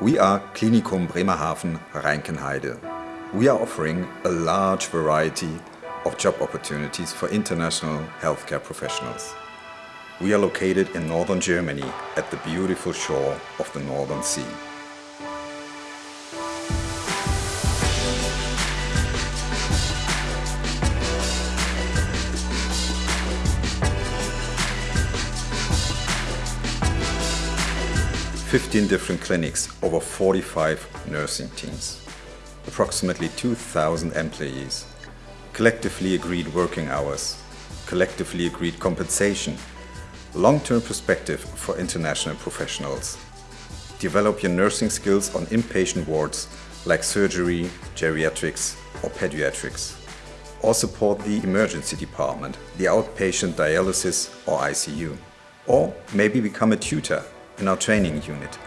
We are Klinikum Bremerhaven Reinkenheide. We are offering a large variety of job opportunities for international healthcare professionals. We are located in northern Germany at the beautiful shore of the Northern Sea. Fifteen different clinics, over 45 nursing teams, approximately 2,000 employees, collectively agreed working hours, collectively agreed compensation, long-term perspective for international professionals. Develop your nursing skills on inpatient wards like surgery, geriatrics or pediatrics. Or support the emergency department, the outpatient dialysis or ICU. Or maybe become a tutor in our training unit.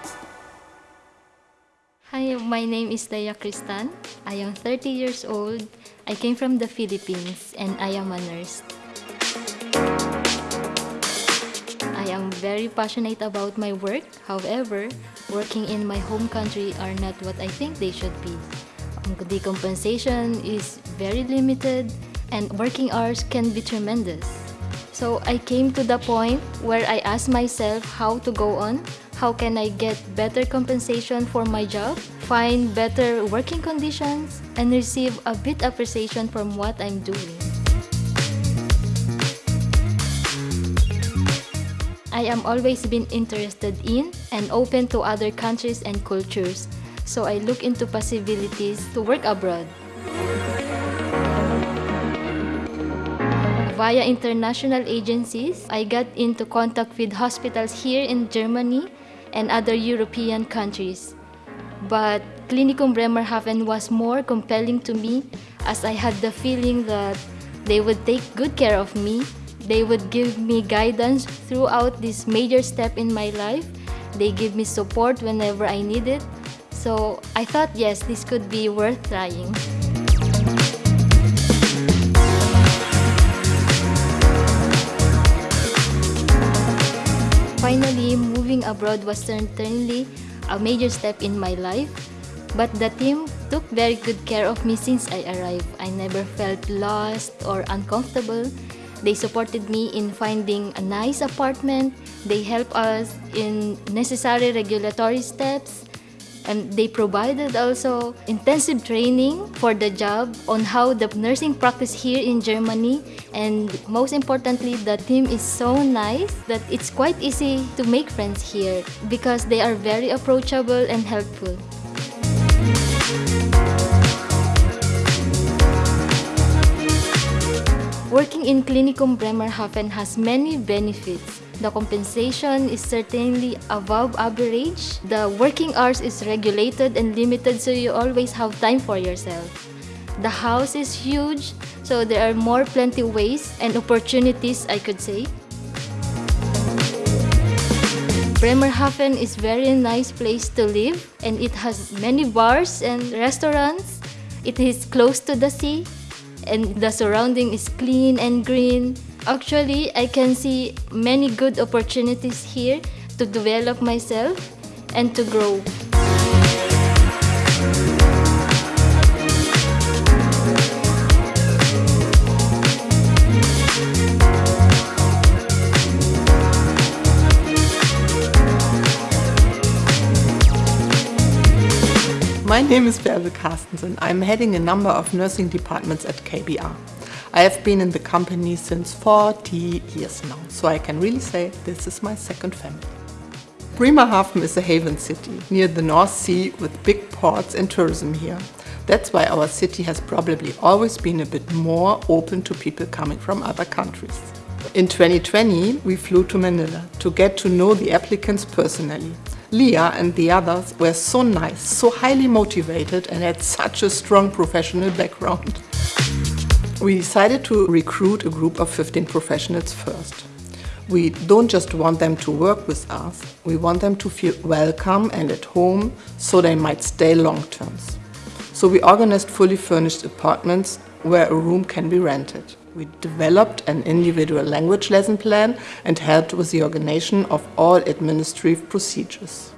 Hi, my name is Daya Cristan. I am 30 years old. I came from the Philippines and I am a nurse. I am very passionate about my work. However, working in my home country are not what I think they should be. Um, the compensation is very limited and working hours can be tremendous. So I came to the point where I asked myself how to go on, how can I get better compensation for my job, find better working conditions, and receive a bit appreciation from what I'm doing. I am always been interested in and open to other countries and cultures, so I look into possibilities to work abroad. Via international agencies, I got into contact with hospitals here in Germany and other European countries. But Klinikum Bremerhaven was more compelling to me as I had the feeling that they would take good care of me they would give me guidance throughout this major step in my life. They give me support whenever I need it. So I thought, yes, this could be worth trying. Finally, moving abroad was certainly a major step in my life. But the team took very good care of me since I arrived. I never felt lost or uncomfortable they supported me in finding a nice apartment. They helped us in necessary regulatory steps. And they provided also intensive training for the job on how the nursing practice here in Germany. And most importantly, the team is so nice that it's quite easy to make friends here because they are very approachable and helpful. Working in Klinikum Bremerhaven has many benefits. The compensation is certainly above average. The working hours is regulated and limited so you always have time for yourself. The house is huge, so there are more plenty ways and opportunities, I could say. Bremerhaven is very nice place to live and it has many bars and restaurants. It is close to the sea and the surrounding is clean and green. Actually, I can see many good opportunities here to develop myself and to grow. My name is Bärbel Carstensen. I'm heading a number of nursing departments at KBR. I have been in the company since 40 years now, so I can really say this is my second family. Bremerhaven is a haven city near the North Sea with big ports and tourism here. That's why our city has probably always been a bit more open to people coming from other countries. In 2020, we flew to Manila to get to know the applicants personally. Leah and the others were so nice, so highly motivated and had such a strong professional background. We decided to recruit a group of 15 professionals first. We don't just want them to work with us, we want them to feel welcome and at home so they might stay long terms. So we organized fully furnished apartments where a room can be rented. We developed an individual language lesson plan and helped with the organization of all administrative procedures.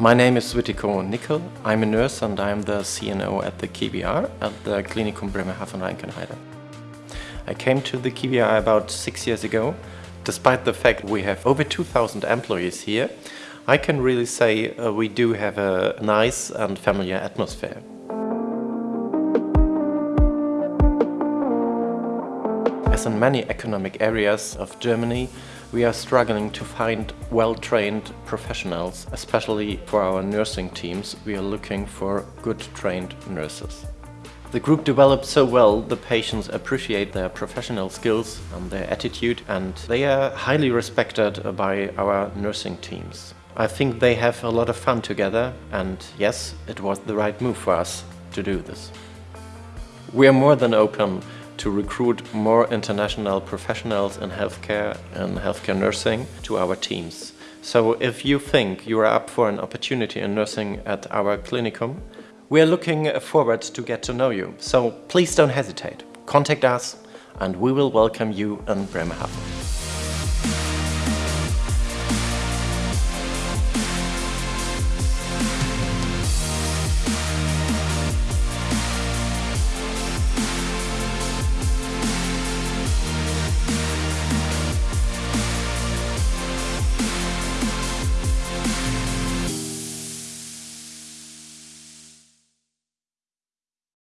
My name is Wittiko Nickel. I'm a nurse and I'm the CNO at the KBR at the Klinikum Bremerhaven-Reinkenheide. I came to the KBR about six years ago. Despite the fact we have over 2,000 employees here, I can really say uh, we do have a nice and familiar atmosphere. As in many economic areas of Germany, we are struggling to find well-trained professionals, especially for our nursing teams. We are looking for good trained nurses. The group developed so well, the patients appreciate their professional skills and their attitude and they are highly respected by our nursing teams. I think they have a lot of fun together and yes, it was the right move for us to do this. We are more than open to recruit more international professionals in healthcare and healthcare nursing to our teams. So if you think you are up for an opportunity in nursing at our Klinikum, we are looking forward to get to know you. So please don't hesitate. Contact us and we will welcome you in Bremerhaven.